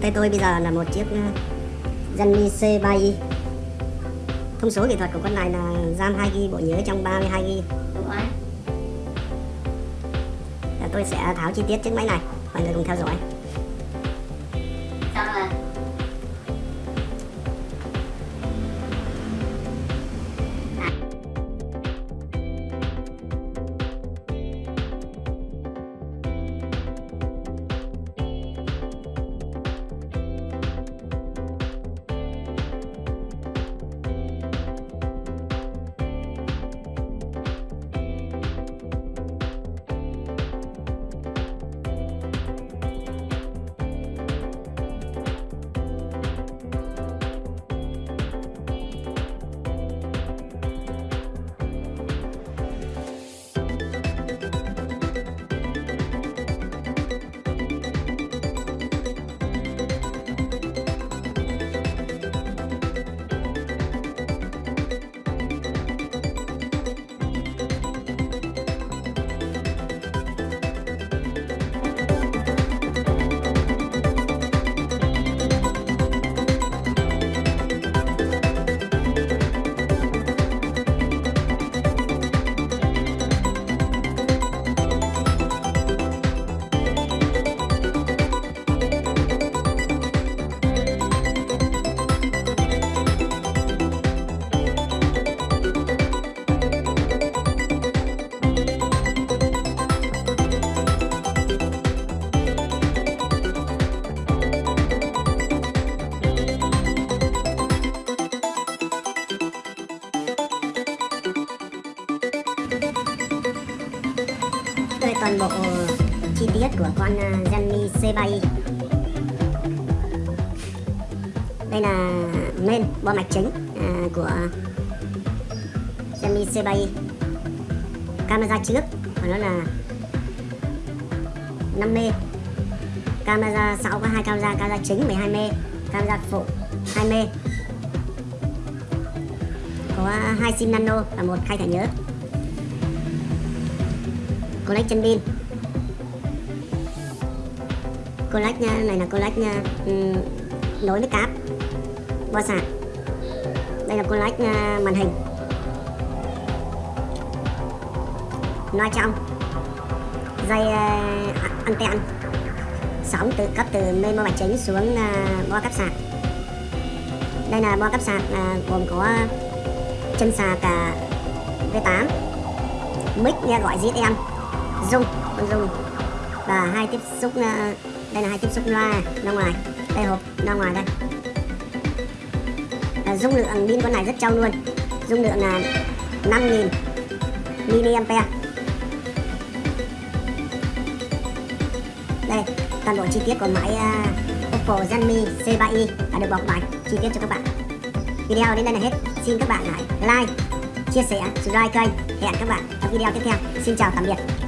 tay tôi bây giờ là một chiếc Zenmi C3i Thông số kỹ thuật của con này là RAM 2GB bộ nhớ trong 32GB Tôi sẽ tháo chi tiết chiếc máy này Mọi người cùng theo dõi toàn bộ ờ, chi tiết của con ờ, Zenmi C3i đây là main bo mạch chính ờ, của Zenmi C3i camera trước của nó là 5 mê. Camera sau có hai camera camera chính 12 mê, camera phụ 2 mê. Có hai sim nano và một khai thẻ nhớ collect chân pin collect nha này là collect nha um, nối với cáp. Bo sạc. Đây là collect nha, màn hình. Loa trong dây ờ, uh, anten sóng từ cấp từ bên mạch chính xuống uh, bo cấp sạc. Đây là bo cấp sạc uh, gồm có chân sạc uh, V8 mic nghe gọi em dung con dung. Và hai tiếp xúc ờ, đây là hai tiếp xúc loa ra ngoài. Đây hộp ra ngoài đây. À, dung lượng pin con này rất trong luôn. Dung lượng là 5000 mAh đây toàn bộ chi tiết của máy uh, Oppo Zenmi C3i đã được bọc bài chi tiết cho các bạn. Video đến đây là hết. Xin các bạn hãy like chia sẻ subscribe kênh. Hẹn các bạn ở video tiếp theo. Xin chào tạm biệt.